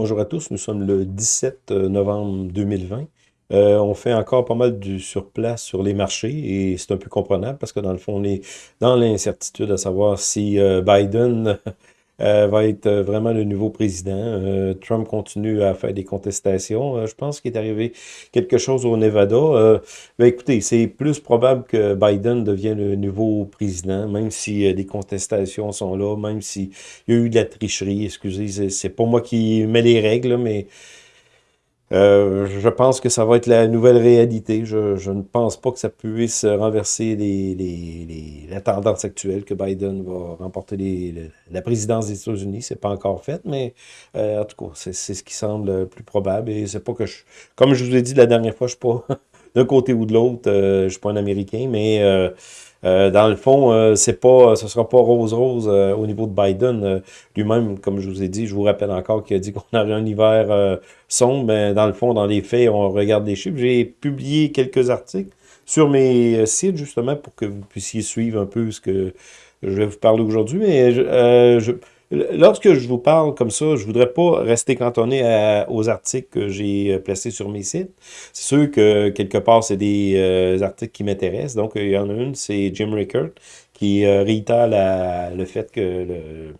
Bonjour à tous, nous sommes le 17 euh, novembre 2020. Euh, on fait encore pas mal du surplace sur les marchés et c'est un peu comprenable parce que dans le fond, on est dans l'incertitude à savoir si euh, Biden Euh, va être euh, vraiment le nouveau président. Euh, Trump continue à faire des contestations. je pense qu'il est arrivé quelque chose au Nevada. Ben écoutez, c'est plus probable que Biden devienne le nouveau président, même si des contestations sont là, même s'il y a eu de la tricherie. Excusez, c'est pas moi qui mets les règles, mais euh, je pense que ça va être la nouvelle réalité. Je, ne pense pas que ça puisse renverser les, les, la tendance actuelle que Biden va remporter la présidence des États-Unis. C'est pas encore fait, mais euh, en tout cas, c'est ce qui semble le plus probable. Et c'est pas que je... Comme je vous ai dit la dernière fois, je suis pas d'un côté ou de l'autre. Euh, je suis pas un Américain, mais... Euh, dans le fond, euh, c'est pas, ce sera pas rose-rose euh, au niveau de Biden. Lui-même, comme je vous ai dit, je vous rappelle encore qu'il a dit qu'on aurait un hiver sombre. Mais dans le fond, dans les faits, on regarde les chiffres. J'ai publié quelques articles sur mes sites, justement, pour que vous puissiez suivre un peu ce que je vais vous parler aujourd'hui. Mais je Lorsque je vous parle comme ça, je voudrais pas rester cantonné aux articles que j'ai euh, placés sur mes sites. C'est sûr que quelque part, c'est des euh, articles qui m'intéressent. Donc, il y en a une, c'est Jim Rickard, qui euh, réitère le fait que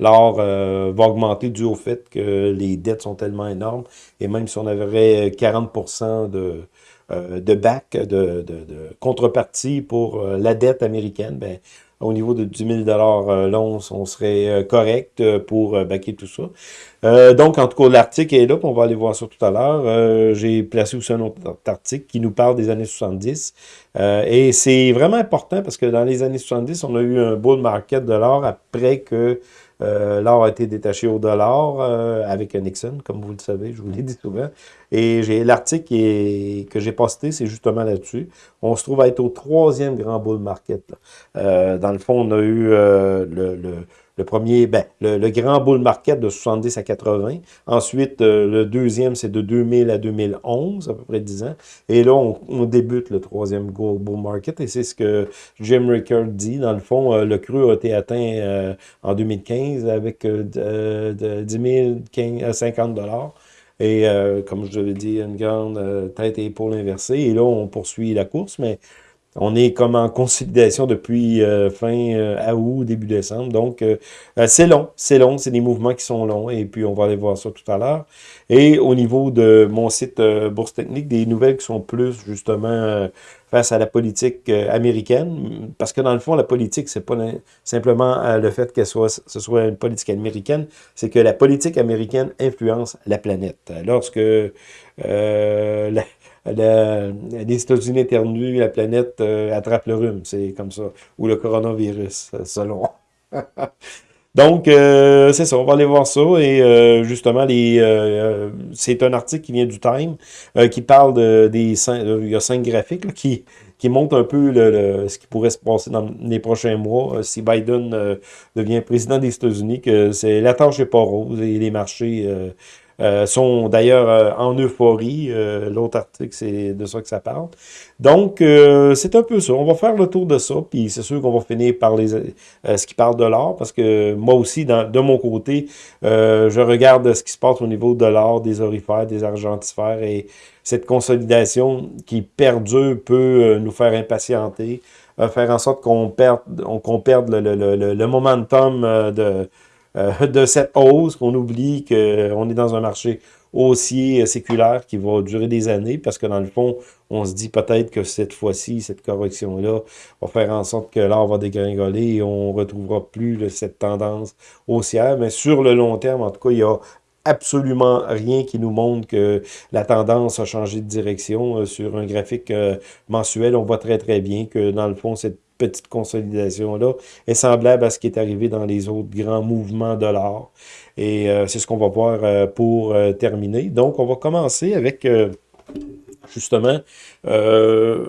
l'or va augmenter dû au fait que les dettes sont tellement énormes. Et même si on avait 40% de, back, de, de, de, contrepartie pour la dette américaine, ben, au niveau de 10 000 euh, l'once, on serait euh, correct euh, pour baquer tout ça. Donc, en tout cas, l'article est là, on va aller voir ça tout à l'heure. J'ai placé aussi un autre article qui nous parle des années 70. et c'est vraiment important parce que dans les années 70, on a eu un bull market de l'or après que euh, l'or a été détaché au dollar euh, avec Nixon, comme vous le savez, je vous l'ai dit souvent. Et l'article que j'ai posté, c'est justement là-dessus. On se trouve à être au troisième grand bull market. Euh, dans le fond, on a eu le premier, ben, le, grand bull market de 70 à 80. Ensuite, euh, le deuxième, c'est de 2000 à 2011, à peu près 10 ans. Et là, on, débute le troisième bull market. Et c'est ce que Jim Rickard dit. Dans le fond, euh, le cru a été atteint euh, en 2015 avec de, 10 000 à 50 dollars. Et comme je l'ai dit, une grande tête et épaule inversée. Et là, on poursuit la course, mais on est comme en consolidation depuis euh, fin euh, août, début décembre. Donc, euh, c'est long, c'est long, c'est des mouvements qui sont longs. Et puis, on va aller voir ça tout à l'heure. Et au niveau de mon site Bourse Technique, des nouvelles qui sont plus, justement, face à la politique américaine. Parce que, dans le fond, la politique, c'est pas simplement le fait que soit, ce soit une politique américaine, c'est que la politique américaine influence la planète. Lorsque la, les États-Unis éternuent, la planète euh, attrape le rhume. C'est comme ça. Ou le coronavirus, euh, selon. Donc, euh, c'est ça, on va aller voir ça. Et justement, les c'est un article qui vient du Time, qui parle de, des cinq, il y a cinq graphiques qui, qui montrent un peu le, ce qui pourrait se passer dans les prochains mois si Biden devient président des États-Unis, que c'est la tâche n'est pas rose et les marchés euh, sont d'ailleurs euh, en euphorie. Euh, l'autre article, c'est de ça que ça parle. Donc, c'est un peu ça. On va faire le tour de ça, puis c'est sûr qu'on va finir par les, ce qui parle de l'or, parce que moi aussi, de mon côté, je regarde ce qui se passe au niveau de l'or, des orifères, des argentifères, et cette consolidation qui perdure peut nous faire impatienter, faire en sorte qu'on perde, qu'on perde le, le, le, le momentum de euh, de cette hausse, qu'on oublie qu'on est dans un marché haussier euh, séculaire qui va durer des années, parce que dans le fond, on se dit peut-être que cette fois-ci, cette correction-là va faire en sorte que l'or va dégringoler et on ne retrouvera plus cette tendance haussière. Mais sur le long terme, en tout cas, il y a absolument rien qui nous montre que la tendance a changé de direction. Euh, sur un graphique mensuel, on voit très très bien que dans le fond, cette petite consolidation-là est semblable à ce qui est arrivé dans les autres grands mouvements de l'or. Et euh, c'est ce qu'on va voir euh, pour euh, terminer. Donc, on va commencer avec justement les.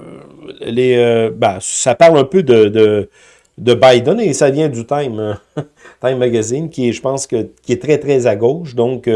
Ben, ça parle un peu de, de, Biden et ça vient du Time, Time Magazine, qui est, je pense, que, qui est très, très à gauche. Donc,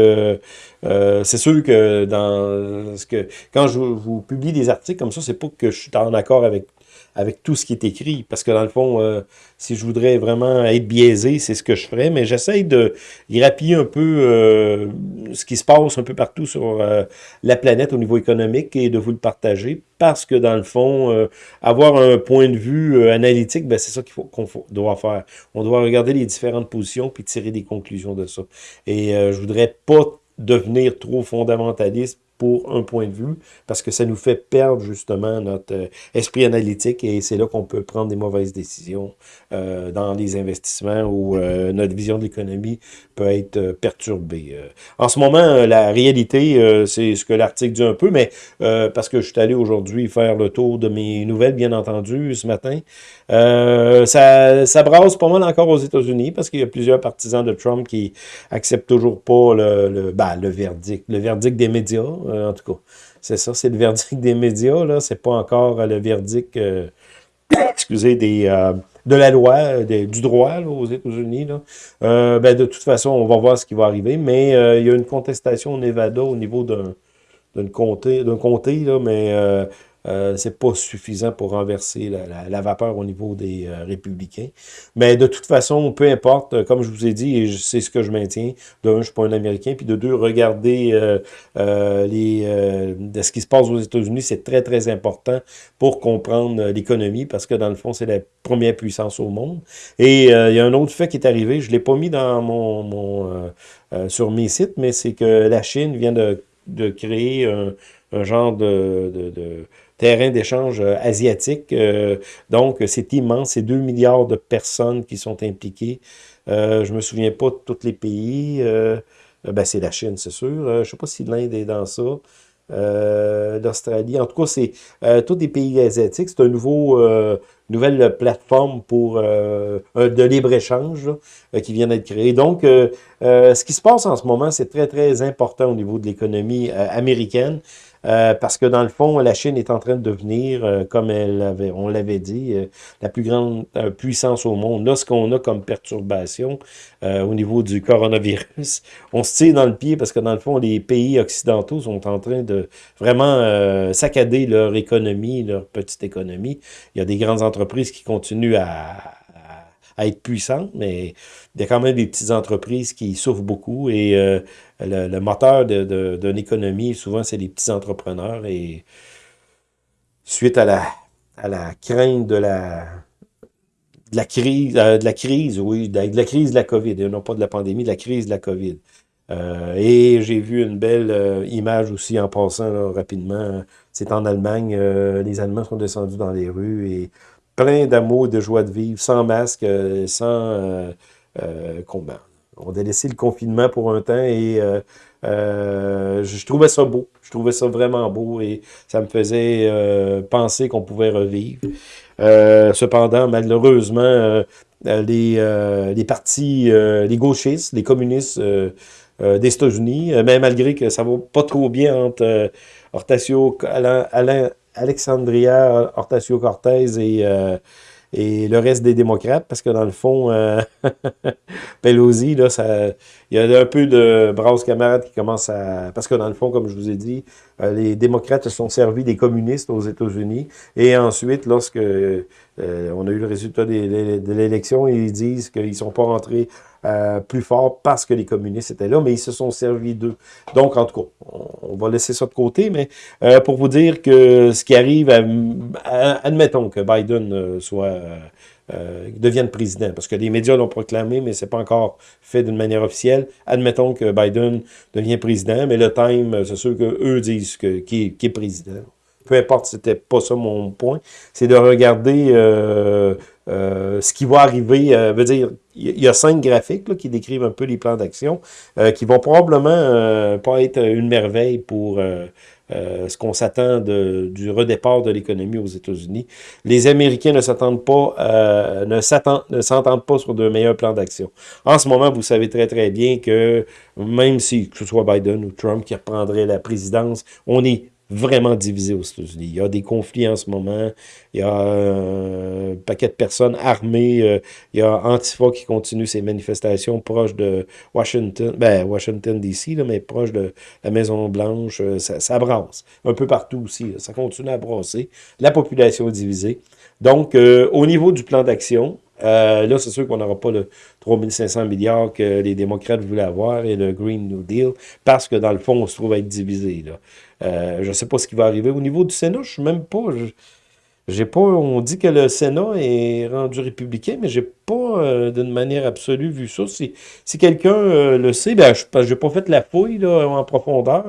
c'est sûr que dans ce que quand je vous publie des articles comme ça, c'est pas que je suis en accord avec avec tout ce qui est écrit. Parce que dans le fond, euh, si je voudrais vraiment être biaisé, c'est ce que je ferais. Mais j'essaie de grappiller un peu euh, ce qui se passe un peu partout sur euh, la planète au niveau économique et de vous le partager. Parce que dans le fond, avoir un point de vue analytique, ben, c'est ça qu'il faut qu'on doit faire. On doit regarder les différentes positions puis tirer des conclusions de ça. Et je voudrais pas devenir trop fondamentaliste pour un point de vue, parce que ça nous fait perdre justement notre euh, esprit analytique et c'est là qu'on peut prendre des mauvaises décisions euh, dans les investissements où euh, notre vision de l'économie peut être perturbée. En ce moment, la réalité, c'est ce que l'article dit un peu, mais parce que je suis allé aujourd'hui faire le tour de mes nouvelles, bien entendu, ce matin, ça, ça brasse pas mal encore aux États-Unis parce qu'il y a plusieurs partisans de Trump qui acceptent toujours pas le, le, ben, le verdict, le verdict des médias. Euh, en tout cas, c'est ça, c'est le verdict des médias, là. C'est pas encore euh, le verdict, euh, excusez, des, de la loi, du droit aux États-Unis. ben, de toute façon, on va voir ce qui va arriver, mais il y a une contestation au Nevada au niveau d'un comté, d'un comté, là, mais euh, c'est pas suffisant pour renverser la, vapeur au niveau des euh, républicains. Mais de toute façon, peu importe, euh, comme je vous ai dit, et c'est ce que je maintiens, de un, je suis pas un Américain, puis de deux, regardez les, de ce qui se passe aux États-Unis, c'est très, très important pour comprendre l'économie, parce que dans le fond, c'est la première puissance au monde. Et il y a un autre fait qui est arrivé, je l'ai pas mis dans mon, mon sur mes sites, mais c'est que la Chine vient de, de créer un, un genre de, de, de terrain d'échange euh, asiatique. Euh, donc, c'est immense. C'est 2 milliards de personnes qui sont impliquées. Euh, je me souviens pas de tous les pays. Euh, ben, c'est la Chine, c'est sûr. je sais pas si l'Inde est dans ça. L'Australie. En tout cas, c'est tous les pays asiatiques. C'est un nouveau nouvelle plateforme pour de libre-échange qui vient d'être créée. Donc, ce qui se passe en ce moment, c'est très, très important au niveau de l'économie américaine. Euh, parce que dans le fond, la Chine est en train de devenir, euh, comme elle avait, on l'avait dit, euh, la plus grande puissance au monde. Là, ce qu'on a comme perturbation au niveau du coronavirus, on se tire dans le pied parce que dans le fond, les pays occidentaux sont en train de vraiment saccader leur économie, leur petite économie. Il y a des grandes entreprises qui continuent à à être puissante, mais il y a quand même des petites entreprises qui souffrent beaucoup et euh, le, moteur d'une économie, souvent, c'est les petits entrepreneurs et suite à la, crainte de la, crise, euh, de la crise, oui, de, la crise de la COVID, non pas de la pandémie, de la crise de la COVID. Euh, et j'ai vu une belle image aussi en passant rapidement. C'est en Allemagne, les Allemands sont descendus dans les rues et plein d'amour, de joie de vivre, sans masque, euh, sans euh, euh, combat. On a laissé le confinement pour un temps et je, trouvais ça beau. Je trouvais ça vraiment beau et ça me faisait penser qu'on pouvait revivre. cependant, malheureusement, les, partis, les gauchistes, les communistes des États-Unis, même malgré que ça va pas trop bien entre Hortacio, Alain, Alexandria Hortacio-Cortez et, euh, et le reste des démocrates, parce que dans le fond, euh, Pelosi, là, ça, il y a un peu de brasse camarades qui commencent à... Parce que dans le fond, comme je vous ai dit, euh, les démocrates se sont servis des communistes aux États-Unis, et ensuite, lorsque on a eu le résultat de l'élection, ils disent qu'ils sont pas rentrés euh, plus fort parce que les communistes étaient là, mais ils se sont servis d'eux. Donc, en tout cas, on, va laisser ça de côté, mais euh, pour vous dire que ce qui arrive, admettons que Biden euh, soit devienne président, parce que les médias l'ont proclamé, mais c'est pas encore fait d'une manière officielle. Admettons que Biden devient président, mais le time, c'est sûr qu'eux disent que, qui, est, président peu importe, c'était pas ça mon point, c'est de regarder euh, euh, ce qui va arriver, euh, veut dire, il y a cinq graphiques qui décrivent un peu les plans d'action, euh, qui vont probablement pas être une merveille pour ce qu'on s'attend du redépart de l'économie aux États-Unis. Les Américains ne s'attendent pas, ne s'entendent pas sur de meilleurs plans d'action. En ce moment, vous savez très très bien que même si que ce soit Biden ou Trump qui reprendrait la présidence, on est vraiment divisé aux États-Unis. Il y a des conflits en ce moment, il y a un paquet de personnes armées, euh, il y a Antifa qui continue ses manifestations proches de Washington, ben Washington DC, mais proche de la Maison-Blanche, euh, ça, brasse. Un peu partout aussi, ça continue à brasser. La population est divisée. Donc, euh, au niveau du plan d'action, euh, là, c'est sûr qu'on n'aura pas le 3500 milliards que les démocrates voulaient avoir et le Green New Deal, parce que dans le fond, on se trouve à être divisé. Là. Euh, je ne sais pas ce qui va arriver. Au niveau du Sénat, je ne suis même pas... J'ai pas, on dit que le Sénat est rendu républicain, mais j'ai pas euh, d'une manière absolue vu ça. Si, si quelqu'un le sait, ben, je n'ai pas fait la fouille en profondeur.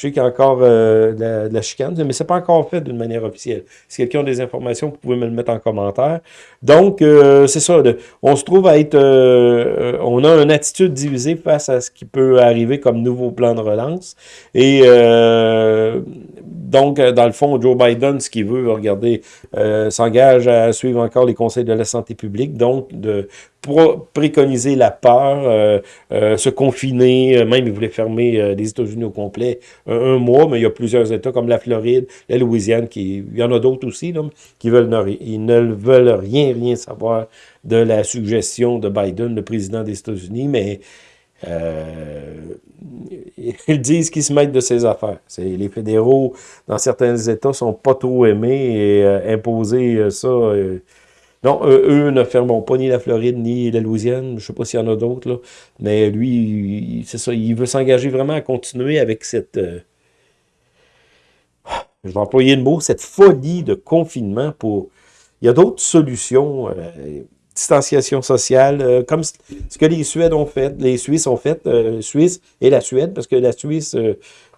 Je sais qu'il y a encore euh, de, la, chicane, mais c'est pas encore fait d'une manière officielle. Si quelqu'un a des informations, vous pouvez me le mettre en commentaire. Donc, euh, c'est ça. on se trouve à être... Euh, on a une attitude divisée face à ce qui peut arriver comme nouveau plan de relance. Et donc, dans le fond, Joe Biden, ce qu'il veut, regardez, s'engage à suivre encore les conseils de la santé publique. Donc, de préconiser la peur, euh, euh, se confiner, euh, même il voulait fermer les États-Unis au complet un, mois, mais il y a plusieurs États comme la Floride, la Louisiane, qui, il y en a d'autres aussi, là, qui veulent ils ne veulent rien, rien savoir de la suggestion de Biden, le président des États-Unis, mais ils disent qu'ils se mettent de ses affaires. Les fédéraux, dans certains États, sont pas trop aimés et imposer ça non, eux, ne fermeront pas ni la Floride ni la Louisiane. Je ne sais pas s'il y en a d'autres, Mais lui, c'est ça, il veut s'engager vraiment à continuer avec cette... Euh, je vais employer le mot, cette folie de confinement pour... Il y a d'autres solutions, euh, distanciation sociale, euh, comme ce que les Suèdes ont fait, les Suisses ont fait, Suisse et la Suède, parce que la Suisse,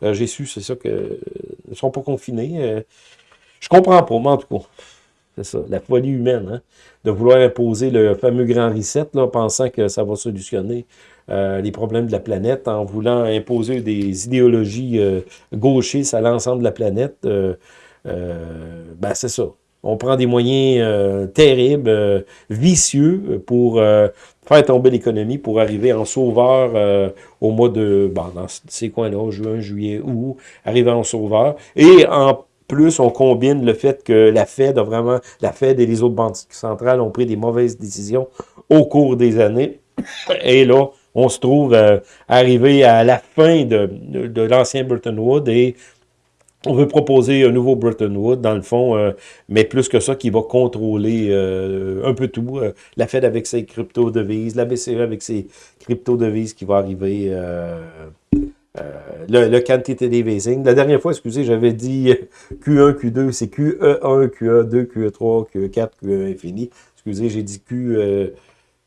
j'ai su, c'est ça, que ne sont pas confinés. je comprends pas, mais en tout cas, c'est ça, la folie humaine, hein, de vouloir imposer le fameux grand reset, là, pensant que ça va solutionner euh, les problèmes de la planète, en voulant imposer des idéologies euh, gauchistes à l'ensemble de la planète. Euh, ben, c'est ça. On prend des moyens terribles, vicieux, pour faire tomber l'économie, pour arriver en sauveur au mois de, bon, dans ces coins-là, juin, juillet, août, arriver en sauveur, et en plus, on combine le fait que la Fed a vraiment, la Fed et les autres banques centrales ont pris des mauvaises décisions au cours des années. Et là, on se trouve euh, arrivé à la fin de, l'ancien Bretton Woods et on veut proposer un nouveau Bretton Woods, dans le fond, euh, mais plus que ça, qui va contrôler euh, un peu tout. la Fed avec ses crypto-devises, la BCE avec ses crypto-devises qui va arriver euh, le, le quantitative easing. La dernière fois, excusez, j'avais dit Q1, Q2, c'est QE1, QE2, QE3, QE4, QE infini. Excusez, j'ai dit Q... Euh,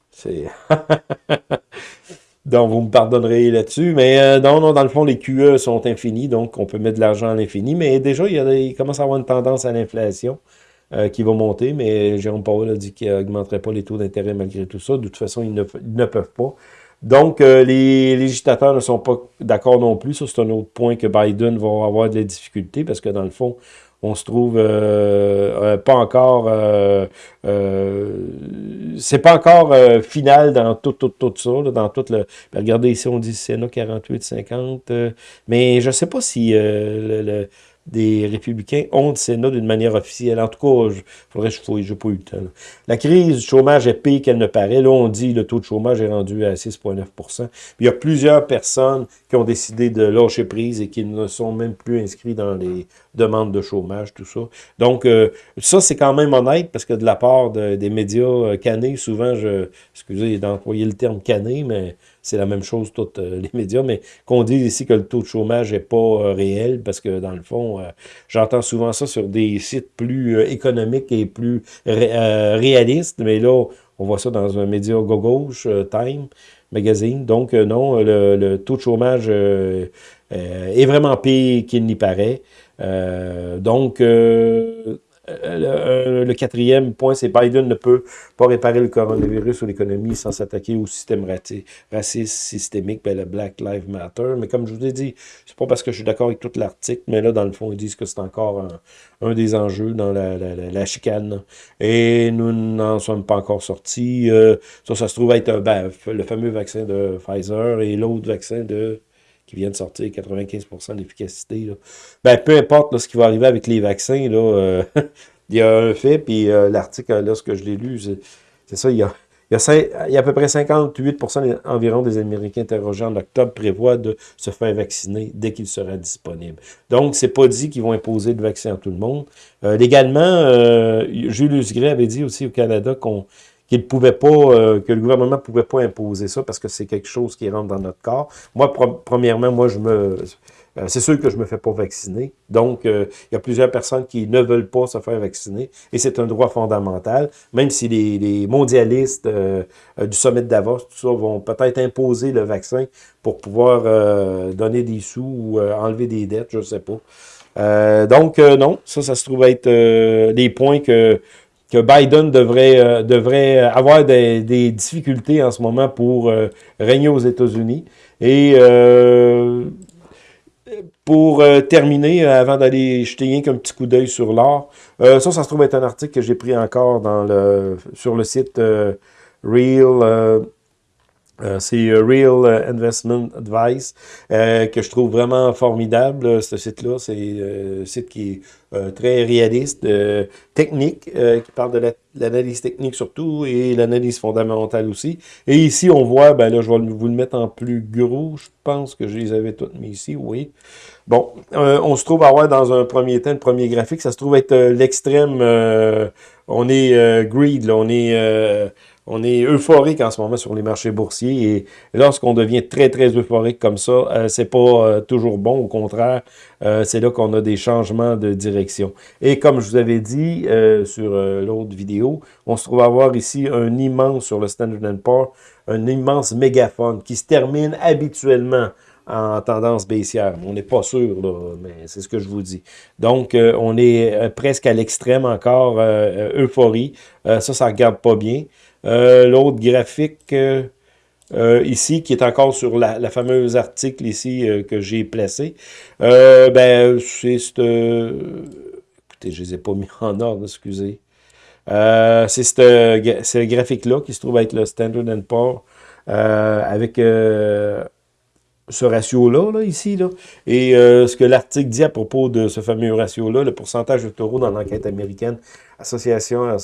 c'est... donc, vous me pardonnerez là-dessus. Mais euh, non, non, dans le fond, les QE sont infinis, donc on peut mettre de l'argent à l'infini. Mais déjà, il, y a, commence à avoir une tendance à l'inflation. qui va monter, mais Jérôme Powell a dit qu'il n'augmenterait pas les taux d'intérêt malgré tout ça. De toute façon, ils ne, ils ne peuvent pas. Donc, euh, les législateurs ne sont pas d'accord non plus. Ça, c'est un autre point que Biden va avoir de la difficulté parce que, dans le fond, on se trouve euh, euh, pas encore... c'est pas encore final dans tout, tout, tout ça, dans tout le... Ben, regardez ici, on dit Sénat 48-50, mais je sais pas si le des républicains ont le Sénat d'une manière officielle. En tout cas, il faudrait que je fouille, je n'ai pas eu le temps. La crise du chômage est pire qu'elle ne paraît. Là, on dit le taux de chômage est rendu à 6,9% Il y a plusieurs personnes qui ont décidé de lâcher prise et qui ne sont même plus inscrits dans les demandes de chômage, tout ça. Donc, euh, ça, c'est quand même honnête parce que de la part des médias euh, canés, souvent, je, excusez d'employer le terme cané, mais c'est la même chose, tous euh, les médias, mais qu'on dise ici que le taux de chômage n'est pas euh, réel, parce que dans le fond, euh, j'entends souvent ça sur des sites plus économiques et plus réalistes, mais là, on voit ça dans un média gauche, Time Magazine. Donc, non, le, taux de chômage est vraiment pire qu'il n'y paraît. donc, euh, le, quatrième point, c'est Biden ne peut pas réparer le coronavirus ou l'économie sans s'attaquer au système raciste systémique, ben, le Black Lives Matter. Mais comme je vous ai dit, c'est pas parce que je suis d'accord avec tout l'article, mais là, dans le fond, ils disent que c'est encore un, des enjeux dans la, chicane. Et nous n'en sommes pas encore sortis. Euh, ça, ça se trouve être ben, le fameux vaccin de Pfizer et l'autre vaccin de qui vient de sortir, 95% d'efficacité. Ben, peu importe ce qui va arriver avec les vaccins, là, il y a un fait, puis l'article, lorsque je l'ai lu, c'est ça, il y a il y, a, à peu près 58% environ des Américains interrogés en octobre prévoient de se faire vacciner dès qu'il sera disponible. Donc, c'est pas dit qu'ils vont imposer le vaccin à tout le monde. Euh, légalement, euh, Julius Gray avait dit aussi au Canada qu'on qu'il pouvait pas, euh, que le gouvernement pouvait pas imposer ça parce que c'est quelque chose qui rentre dans notre corps. Moi, premièrement, moi, je me, euh, c'est sûr que je me fais pas vacciner. Donc, euh, il y a plusieurs personnes qui ne veulent pas se faire vacciner. Et c'est un droit fondamental. Même si les, mondialistes euh, du sommet de Davos, tout ça, vont peut-être imposer le vaccin pour pouvoir donner des sous ou enlever des dettes, je sais pas. donc, non, ça, ça se trouve être des points que que Biden devrait, devrait avoir des, des, difficultés en ce moment pour régner aux États-Unis. Et pour euh, terminer, euh, avant d'aller jeter un petit coup d'œil sur l'or, euh, ça, ça se trouve être un article que j'ai pris encore dans le, sur le site Real, c'est Real Investment Advice, que je trouve vraiment formidable, ce site-là. C'est un site qui est très réaliste, technique, qui parle de l'analyse technique surtout, et l'analyse fondamentale aussi. Et ici, on voit, ben là, je vais vous le mettre en plus gros, je pense que je les avais toutes mis ici, oui. Bon, euh, on se trouve à avoir dans un premier temps, le premier graphique, ça se trouve être euh, l'extrême, euh, on est greed, là, on est on est euphorique en ce moment sur les marchés boursiers et lorsqu'on devient très, très euphorique comme ça, c'est pas toujours bon. Au contraire, c'est là qu'on a des changements de direction. Et comme je vous avais dit sur l'autre vidéo, on se trouve à avoir ici un immense, sur le Standard Poor's, un immense mégaphone qui se termine habituellement en tendance baissière. On n'est pas sûr, mais c'est ce que je vous dis. Donc, euh, on est euh, presque à l'extrême encore, euh, euphorie. ça, ça ne regarde pas bien. L'autre graphique ici, qui est encore sur la, fameuse article ici que j'ai placé, ben, c'est... écoutez, je ne les ai pas mis en ordre, excusez. c'est ce graphique-là qui se trouve être le Standard Poor's avec ce ratio-là, là, ici. Là. Et euh, ce que l'article dit à propos de ce fameux ratio-là, le pourcentage de taureaux dans l'enquête américaine, Association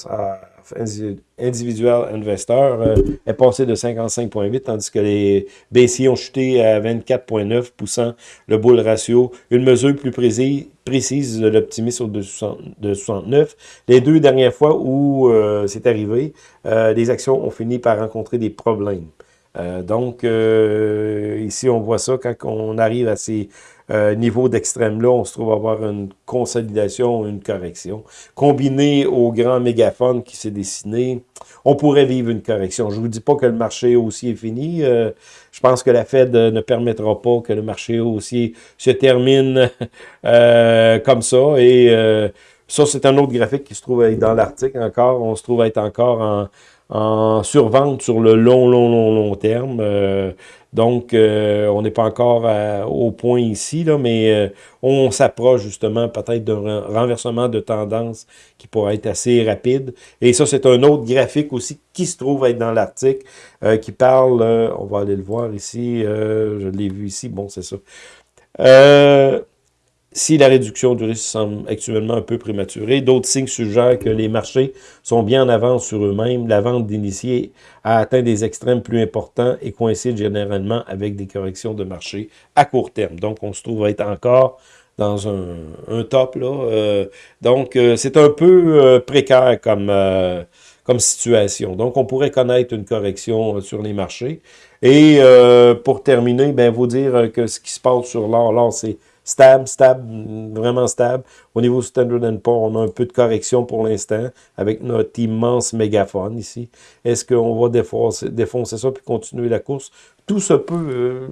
individuelle investeur, euh, est passé de 55,8, tandis que les baissiers ont chuté à 24,9, poussant le bull ratio, une mesure plus précise, précise de l'optimisme de 69. Les deux dernières fois où euh, c'est arrivé, les actions ont fini par rencontrer des problèmes. Euh, donc, euh, ici, on voit ça, quand on arrive à ces euh, niveaux d'extrême-là, on se trouve avoir une consolidation, une correction. Combiné au grand mégaphone qui s'est dessiné, on pourrait vivre une correction. Je ne vous dis pas que le marché haussier est fini. je pense que la Fed ne permettra pas que le marché haussier se termine comme ça. Et ça, c'est un autre graphique qui se trouve dans l'article encore. On se trouve être encore en en survente sur le long, long, long, long terme. Euh, donc, euh, on n'est pas encore au point ici, là, mais euh, on s'approche justement peut-être d'un renversement de tendance qui pourrait être assez rapide. Et ça, c'est un autre graphique aussi qui se trouve être dans l'article, qui parle, on va aller le voir ici, je l'ai vu ici, bon, c'est ça. Si la réduction du risque semble actuellement un peu prématurée, d'autres signes suggèrent que les marchés sont bien en avance sur eux-mêmes. La vente d'initiés a atteint des extrêmes plus importants et coïncide généralement avec des corrections de marché à court terme. Donc, on se trouve être encore dans un, top. Là. Euh, donc, euh, c'est un peu euh, précaire comme, comme situation. Donc, on pourrait connaître une correction sur les marchés. Et pour terminer, ben, vous dire que ce qui se passe sur l'or, l'or, c'est stable, stable, vraiment stable. Au niveau Standard Poor's, on a un peu de correction pour l'instant avec notre immense mégaphone ici. Est-ce qu'on va défoncer, défoncer ça puis continuer la course? Tout se peut. Euh,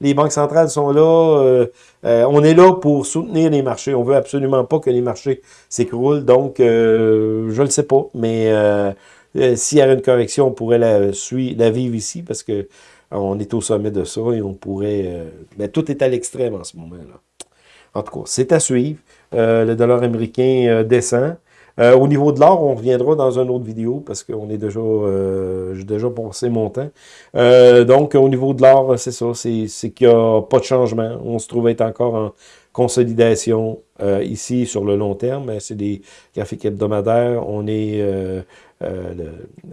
les banques centrales sont là. Euh, euh, on est là pour soutenir les marchés. On veut absolument pas que les marchés s'écroulent. Donc, je ne le sais pas. Mais s'il y a une correction, on pourrait la, suivre, la vivre ici parce que on est au sommet de ça et on pourrait... mais tout est à l'extrême en ce moment-là. En tout cas, c'est à suivre. Euh, le dollar américain euh, descend. Euh, au niveau de l'or, on reviendra dans une autre vidéo parce qu'on est déjà, j'ai déjà passé mon temps. Donc, au niveau de l'or, c'est ça, c'est qu'il n'y a pas de changement. On se trouve être encore en consolidation ici sur le long terme. C'est des graphiques hebdomadaires. On est,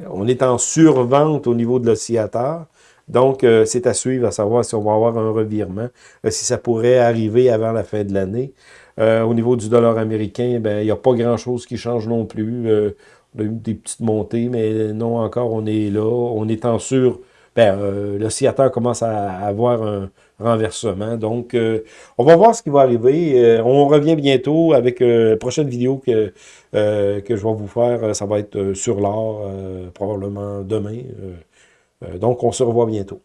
on est en survente au niveau de l'oscillateur. Donc, c'est à suivre, à savoir si on va avoir un revirement, si ça pourrait arriver avant la fin de l'année. Euh, au niveau du dollar américain, ben, il n'y a pas grand-chose qui change non plus. Euh, on a eu des petites montées, mais non encore, on est là. On est en sûr. Ben, euh, l'oscillateur commence à avoir un renversement. Donc, on va voir ce qui va arriver. on revient bientôt avec la prochaine vidéo que, que je vais vous faire. Ça va être sur l'or, probablement demain. Donc, on se revoit bientôt.